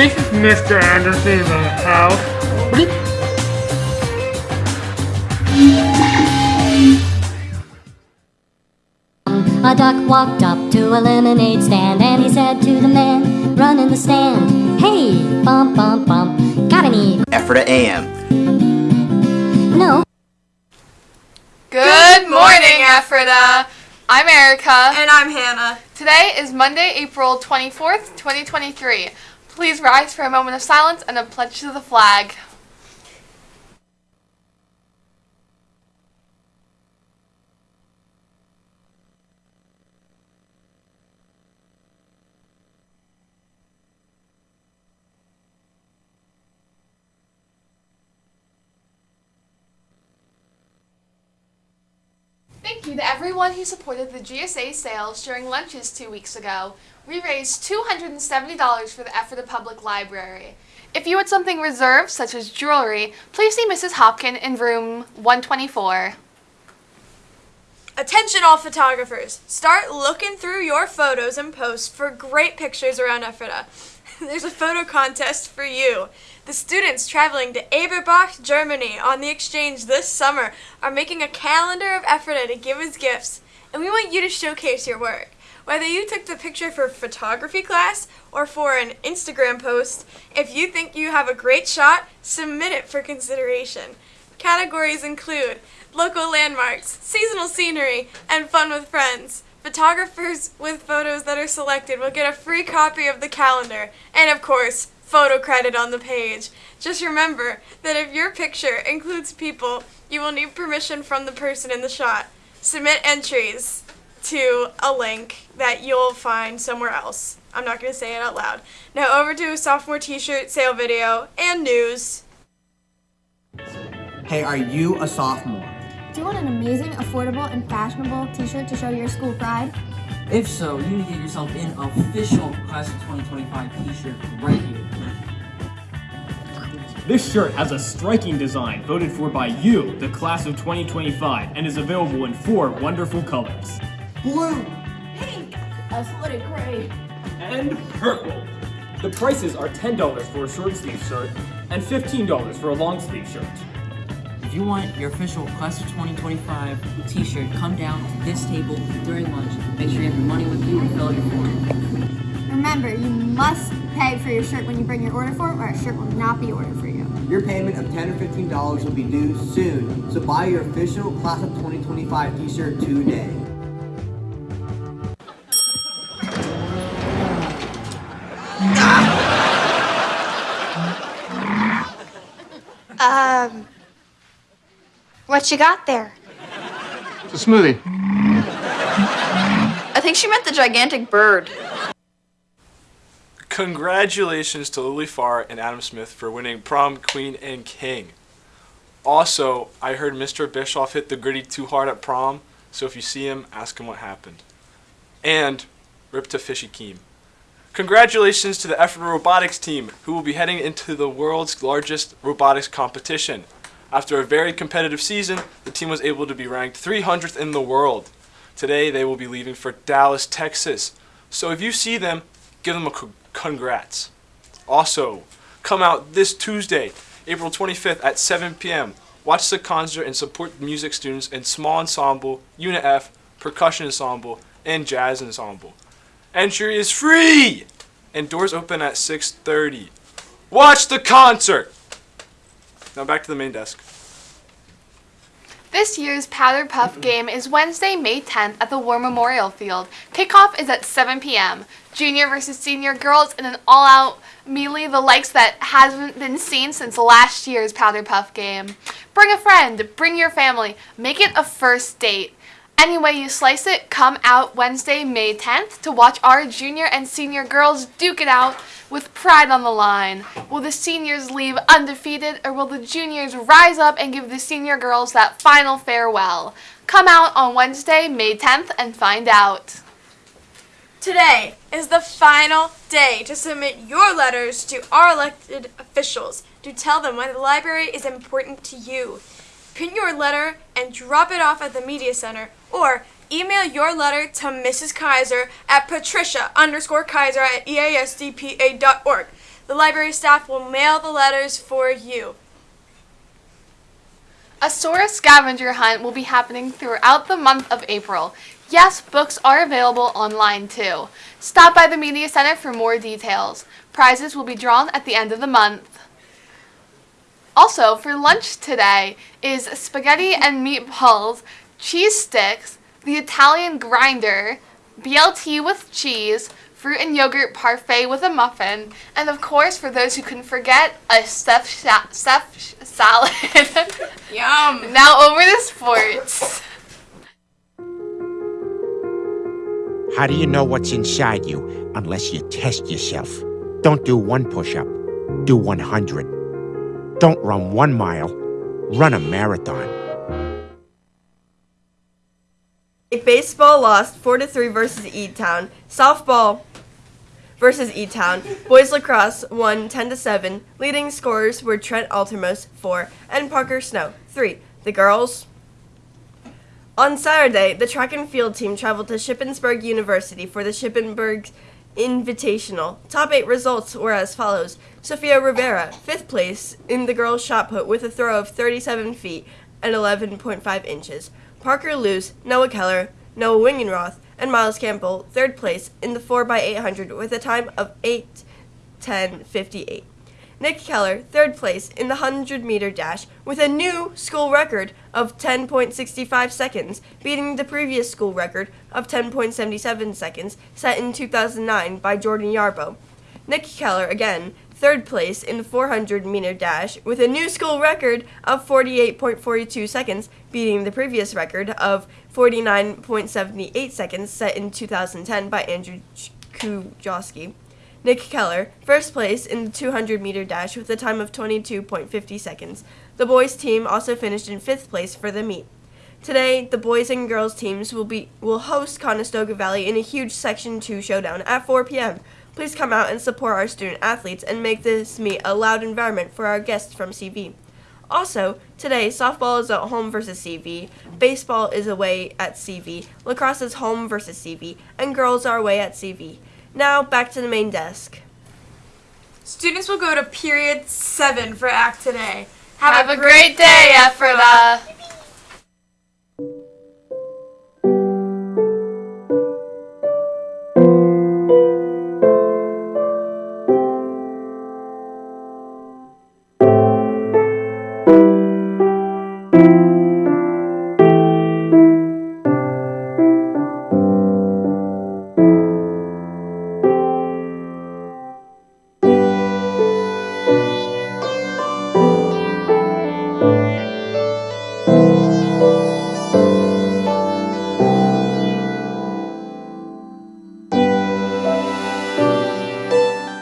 This is Mr. Anderson in the house. A duck walked up to a lemonade stand and he said to the man, run in the stand, hey, bump, bump, bump, got any? Ephrata AM. No. Good morning, Ephrata. I'm Erica. And I'm Hannah. Today is Monday, April 24th, 2023. Please rise for a moment of silence and a pledge to the flag. Thank you to everyone who supported the GSA sales during lunches two weeks ago. We raised $270 for the Ephrata Public Library. If you want something reserved, such as jewelry, please see Mrs. Hopkin in room 124. Attention all photographers. Start looking through your photos and posts for great pictures around Ephrata. There's a photo contest for you. The students traveling to Eberbach, Germany on the exchange this summer are making a calendar of Ephrata to give as gifts, and we want you to showcase your work. Whether you took the picture for photography class or for an Instagram post, if you think you have a great shot, submit it for consideration. Categories include local landmarks, seasonal scenery, and fun with friends. Photographers with photos that are selected will get a free copy of the calendar, and of course, photo credit on the page. Just remember that if your picture includes people, you will need permission from the person in the shot. Submit entries to a link that you'll find somewhere else. I'm not going to say it out loud. Now over to a sophomore t-shirt sale video and news. Hey, are you a sophomore? Do you want an amazing, affordable, and fashionable t-shirt to show your school pride? If so, you need to get yourself an official Class of 2025 t-shirt right here. This shirt has a striking design voted for by you, the class of 2025, and is available in four wonderful colors. Blue! Pink! Athletic gray! And purple! The prices are $10 for a short sleeve shirt and $15 for a long sleeve shirt. If you want your official Class of 2025 t-shirt, come down to this table during lunch. Make sure you have your money with you and fill out your form. Remember, you must pay for your shirt when you bring your order form or a shirt will not be ordered for you. Your payment of 10 or $15 will be due soon, so buy your official Class of 2025 t-shirt today. Um, what you got there? It's a smoothie. I think she meant the gigantic bird. Congratulations to Lily Farr and Adam Smith for winning prom queen and king. Also, I heard Mr. Bischoff hit the griddy too hard at prom, so if you see him, ask him what happened. And rip to Fishy Keem. Congratulations to the Ephrata Robotics team, who will be heading into the world's largest robotics competition. After a very competitive season, the team was able to be ranked 300th in the world. Today, they will be leaving for Dallas, Texas. So if you see them, give them a congrats. Also, come out this Tuesday, April 25th at 7 p.m. Watch the concert and support music students in small ensemble, unit F, percussion ensemble, and jazz ensemble. Entry is free, and doors open at 6:30. Watch the concert. Now back to the main desk. This year's Powder Puff game is Wednesday, May 10th at the War Memorial Field. Kickoff is at 7 p.m. Junior versus senior girls in an all-out melee, the likes that hasn't been seen since last year's Powder Puff game. Bring a friend, bring your family, make it a first date. Any way you slice it, come out Wednesday, May 10th to watch our junior and senior girls duke it out with pride on the line. Will the seniors leave undefeated or will the juniors rise up and give the senior girls that final farewell? Come out on Wednesday, May 10th and find out. Today is the final day to submit your letters to our elected officials to tell them why the library is important to you. Print your letter and drop it off at the media center or email your letter to Mrs. Kaiser at patricia underscore kaiser at easdpa.org. The library staff will mail the letters for you. A Sora scavenger hunt will be happening throughout the month of April. Yes, books are available online too. Stop by the Media Center for more details. Prizes will be drawn at the end of the month. Also, for lunch today is spaghetti and meatballs, cheese sticks, the Italian grinder, BLT with cheese, fruit and yogurt parfait with a muffin, and of course, for those who couldn't forget, a stuffed, sha- stuffed salad. Yum. now over to sports. How do you know what's inside you unless you test yourself? Don't do one push up, do 100. Don't run one mile, run a marathon. Baseball lost 4 to 3 versus E Town. Softball versus E Town. Boys lacrosse won 10 to 7. Leading scorers were Trent Altermos 4 and Parker Snow 3. The girls on Saturday, the track and field team traveled to Shippensburg University for the Shippensburg Invitational. Top eight results were as follows Sofia Rivera, fifth place in the girls' shot put with a throw of 37 feet and 11.5 inches. Parker Luce, Noah Keller, Noah Wingenroth, and Miles Campbell, third place in the 4x800 with a time of 8:10:58. Nick Keller, third place in the 100 meter dash with a new school record of 10.65 seconds, beating the previous school record of 10.77 seconds set in 2009 by Jordan Yarbo. Nick Keller, again, third place in the 400 meter dash with a new school record of 48.42 seconds, beating the previous record of 49.78 seconds set in 2010 by Andrew Kujoski. Nick Keller, first place in the 200 meter dash with a time of 22.50 seconds. The boys team also finished in fifth place for the meet. Today, the boys and girls teams will be will host Conestoga Valley in a huge Section 2 showdown at 4 p.m. Please come out and support our student athletes and make this meet a loud environment for our guests from CV. Also, today, softball is at home versus CV, baseball is away at CV, lacrosse is home versus CV, and girls are away at CV. Now, back to the main desk. Students will go to period 7 for Act today. Have a great day, Ephrata.